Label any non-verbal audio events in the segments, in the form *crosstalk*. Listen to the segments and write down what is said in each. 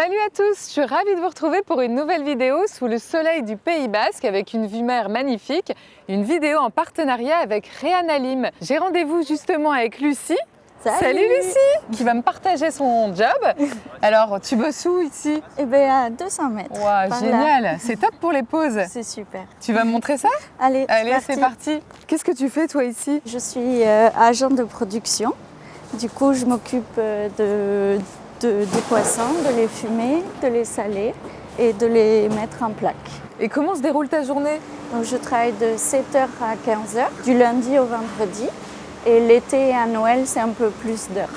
Salut à tous, je suis ravie de vous retrouver pour une nouvelle vidéo sous le soleil du Pays Basque avec une vue mer magnifique, une vidéo en partenariat avec Réan Lim. J'ai rendez-vous justement avec Lucie. Salut. Lucie Qui va me partager son job. *laughs* Alors, tu bosses où ici? Eh bien, à 200 mètres. Waouh, génial C'est top pour les pauses. C'est super. Tu vas me montrer ça? Allez, Allez, c'est parti. Qu'est-ce que tu fais toi ici? Je suis euh, agent de production. Du coup, je m'occupe euh, de, de- des poissons, de les fumer, de les saler et de les mettre en plaque. Et comment se déroule ta journée? Donc, je travaille de 7h à 15h, du lundi au vendredi. Et l'été et à Noël, c'est un peu plus d'heures.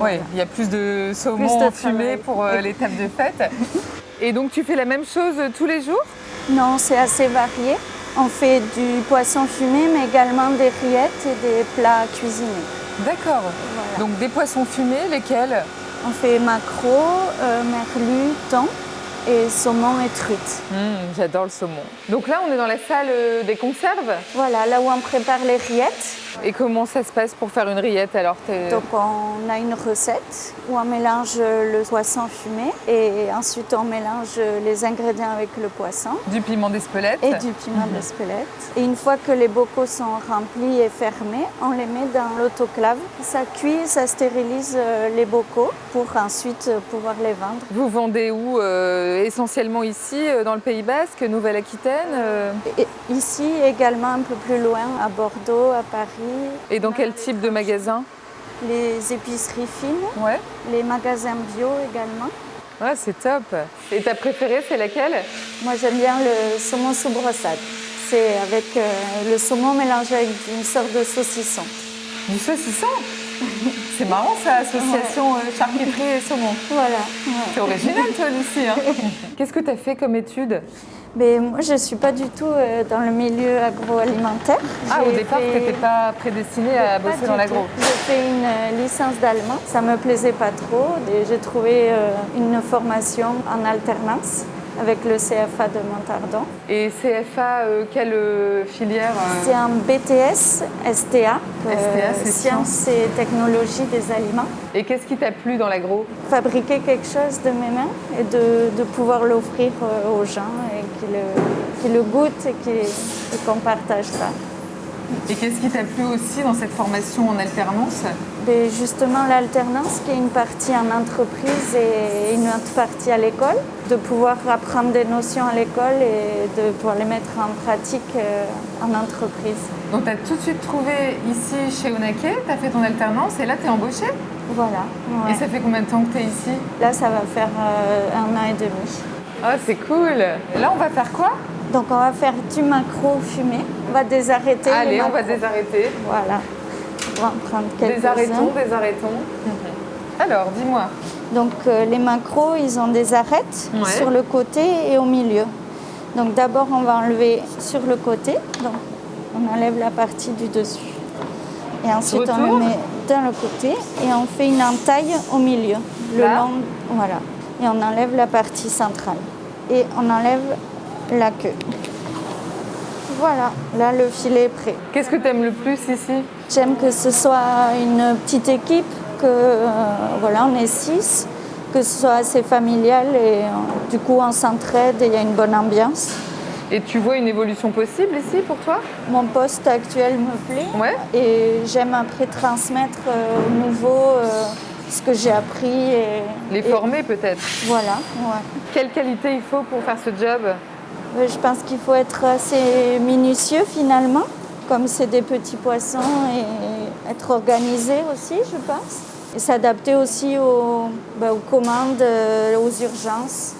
Oui, il y a plus de saumon Plus de fumé pour euh, les tables de fête. *laughs* Et donc tu fais la même chose euh, tous les jours? Non, c'est assez varié. On fait du poisson fumé, mais également des rillettes et des plats cuisinés. D'accord. Voilà. Donc des poissons fumés, lesquels? On fait maquereau, euh, merlu, thon et saumon et truite. Hum, J'adore le saumon. Donc là, on est dans la salle euh, des conserves? Voilà, là où on prépare les rillettes. Et comment ça se passe pour faire une rillette alors Donc on a une recette où on mélange le poisson fumé et ensuite on mélange les ingrédients avec le poisson Du piment d'Espelette. et du piment d'Espelette. Et une fois que les bocaux sont remplis et fermés, on les met dans l'autoclave. Ça cuit, ça stérilise euh, les bocaux pour ensuite euh, pouvoir les vendre. Vous vendez où euh, Essentiellement ici, euh, dans le Pays Basque, Nouvelle-Aquitaine euh, ici également un peu plus loin, à Bordeaux, à Paris, Et dans quel type de magasin? Les épiceries fines, Ouais. les magasins bio également. Ouais, c'est top. Et ta préférée, c'est laquelle? Moi j'aime bien le saumon sous brossade. C'est avec euh, le saumon mélangé avec une sorte de saucisson. Du saucisson? *laughs* C'est marrant ça, association euh, charcuterie et saumon. Voilà. ouais. C'est original toi Lucie. Hein *laughs* Qu'est-ce que tu as fait comme étude? Mais moi je ne suis pas du tout euh, dans le milieu agroalimentaire. Ah au départ fait- tu n'étais pas prédestinée à bosser dans l'agro. J'ai fait une euh, licence d'allemand, ça me plaisait pas trop j'ai trouvé euh, une formation en alternance avec le CFA de Montardon. Et CFA, euh, quelle euh, filière euh, C'est un BTS STA, Sciences et Technologies des Aliments. Et qu'est-ce qui t'a plu dans l'agro? Fabriquer quelque chose de mes mains et de, de pouvoir l'offrir aux gens et qu'ils le, goûtent et qu'on partage ça. Et qu'est-ce qui t'a plu aussi dans cette formation en alternance Et justement, l'alternance qui est une partie en entreprise et une autre partie à l'école, de pouvoir apprendre des notions à l'école et de pouvoir les mettre en pratique euh, en entreprise. Donc tu as tout de suite trouvé ici chez Onaké, tu as fait ton alternance et là tu es embauchée? Voilà. ouais. Et ça fait combien de temps que tu es ici? Là, ça va faire euh, un an et demi. Ah c'est cool Là on va faire quoi? Donc, on va faire du macro fumé. On va désarrêter. Allez, on va désarrêter. Voilà. On va en prendre quelques Désarrêtons, désarrêtons. Alors dis-moi, Donc, euh, les macros, ils ont des arêtes Ouais. sur le côté et au milieu. Donc, d'abord, on va enlever sur le côté. Donc, on enlève la partie du dessus. Et ensuite, on le met dans le côté et on fait une entaille au milieu. Le Là long, voilà. Et on enlève la partie centrale. Et on enlève la queue. Voilà, là le filet est prêt. qu'est-ce que tu aimes le plus ici? J'aime que ce soit une petite équipe, que euh, voilà, on est six, que ce soit assez familial et euh, du coup on s'entraide et il y a une bonne ambiance. Et tu vois une évolution possible ici pour toi? Mon poste actuel me plaît Ouais. et j'aime après transmettre euh, nouveaux euh, ce que j'ai appris et Les former peut-être Voilà, ouais. Quelle qualité il faut pour faire ce job? Euh, Je pense qu'il faut être assez minutieux finalement, comme c'est des petits poissons, et être organisé aussi, je pense. Et s'adapter aussi aux, bah, aux commandes, euh, aux urgences.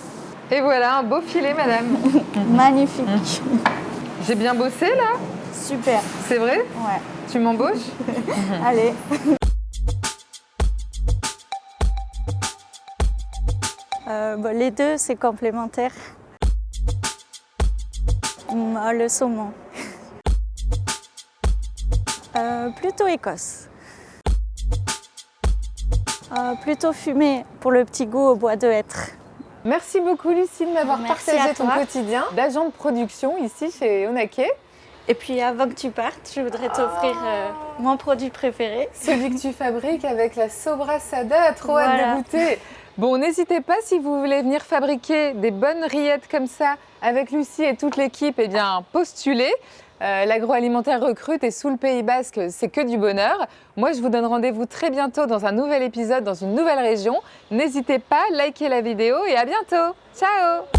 Et voilà, un beau filet madame. *laughs* Magnifique. J'ai bien bossé là? Super. C'est vrai? Ouais. Tu m'embauches? *laughs* Allez. Euh, les deux, c'est complémentaire. Hum, ah, le saumon. *laughs* Euh, plutôt Écosse. Euh, plutôt fumé pour le petit goût au bois de hêtre. Merci beaucoup Lucie de m'avoir Merci partagé à ton quotidien d'agent de production ici chez Onaké. Et puis avant que tu partes, je voudrais t'offrir euh, mon produit préféré. Celui que tu fabriques avec la sobrassada, trop hâte Voilà. de goûter. Bon, n'hésitez pas si vous voulez venir fabriquer des bonnes rillettes comme ça avec Lucie et toute l'équipe, eh bien postulez. Euh, L'agroalimentaire recrute et sous le Pays Basque, c'est que du bonheur. Moi, je vous donne rendez-vous très bientôt dans un nouvel épisode dans une nouvelle région. N'hésitez pas, likez la vidéo et à bientôt. Ciao